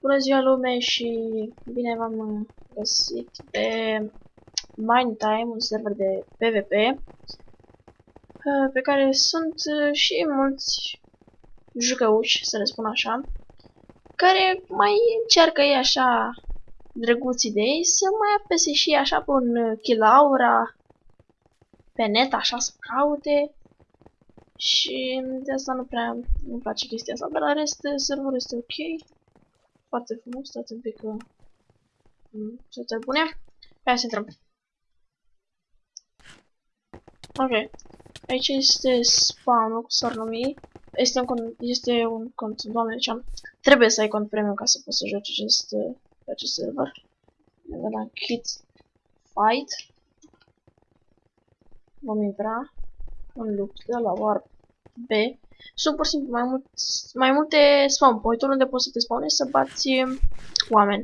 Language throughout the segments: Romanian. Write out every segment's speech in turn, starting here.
Bună ziua lume și bine v-am găsit pe Mind Time, un server de PvP uh, pe care sunt uh, și mulți jucăuși, să le spun așa, care mai încearcă ei așa drăguții de ei să mai apese și așa pe un Kilaura pe net, așa să caute și de asta nu prea nu place chestia asta, dar la rest serverul este ok foarte frumos, stați un pic că... Uh, să bune. Hai să intrăm. Ok. Aici este spawn cu s-ar numi. Este un cont, este un cont, doamne, ce am. Trebuie să ai cont premium ca să poți să joci acest, pe acest server. De la Kit Fight. Vom intra în luptă la Warp B. Sunt pur și simplu mai, mult, mai multe spawn point unde poți să te spawnezi să bați um, oameni.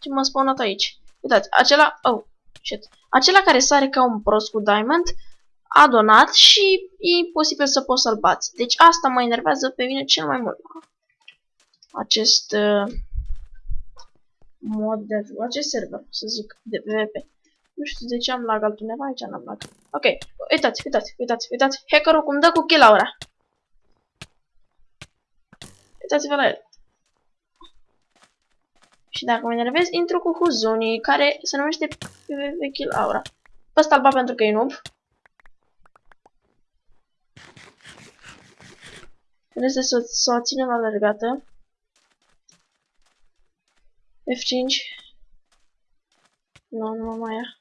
Ce m-am spawnat aici? Uitați, acela... Oh, shit. Acela care sare ca un prost cu diamond a donat și e imposibil să poți să-l bați. Deci asta mă enervează pe mine cel mai mult. Acest uh, mod de acest server, să zic, de PvP. Nu știu de ce am lag altundeva, aici n-am lag. Ok, uitați, uitați, uitați, uitați. Hackerul cum dă cu kill ora. Uitați-vă la el. Și dacă mă enervez, intru cu Huzuni, care se numește PvP Kill Aura. Pe ăsta alba pentru că e noob. Trebuie să, să o ținem alergată. F5. Nu, nu mai ia.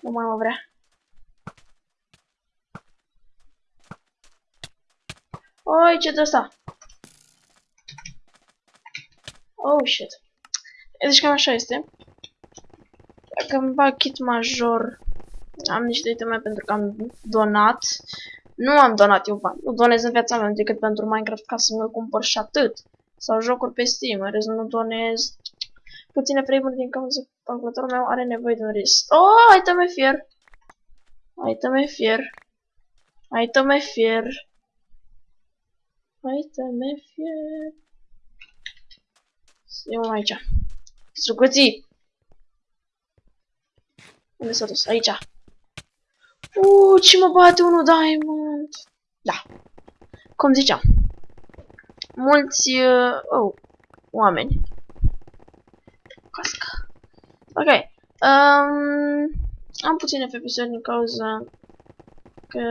Nu mai mă vrea. Oi, ce de asta? Oh, shit. Deci cam așa este. Dacă îmi bag kit major, am niște iteme pentru că am donat. Nu am donat eu bani. Nu donez în viața mea decât pentru Minecraft ca să mi-l cumpăr și atât. Sau jocuri pe Steam. În rest nu donez puține frame din cauza că calculatorul meu are nevoie de un rest. Oh, iteme fier! Iteme fier. Iteme fier. Iteme fier. Să iau aici. Strucuții! Unde s-a dus? Aici. Uuu, ce mă bate unul diamond! Da. Cum ziceam. Mulți, uh, oh, oameni cască. Ok. Um, am puține FPS din cauza că,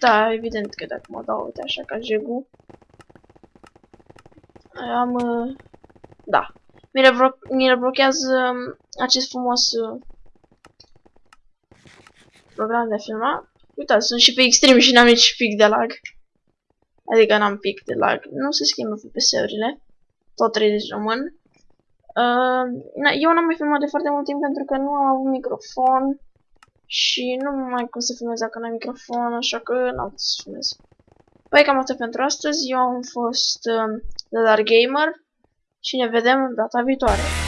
da, evident că dacă mă dau, uite așa, ca jegu, am, uh, da, mi le, blochează um, acest frumos uh, program de filmat. Uitați, sunt și pe extrem și n-am nici pic de lag. Adică n-am pic de lag. Nu se schimbă FPS-urile. Tot 30 rămân. Uh, eu n-am mai filmat de foarte mult timp pentru că nu am avut microfon și nu mai cum să filmez dacă n-am microfon, așa că n-am să filmez. Păi cam atât pentru astăzi, eu am fost uh, The Dark Gamer și ne vedem data viitoare.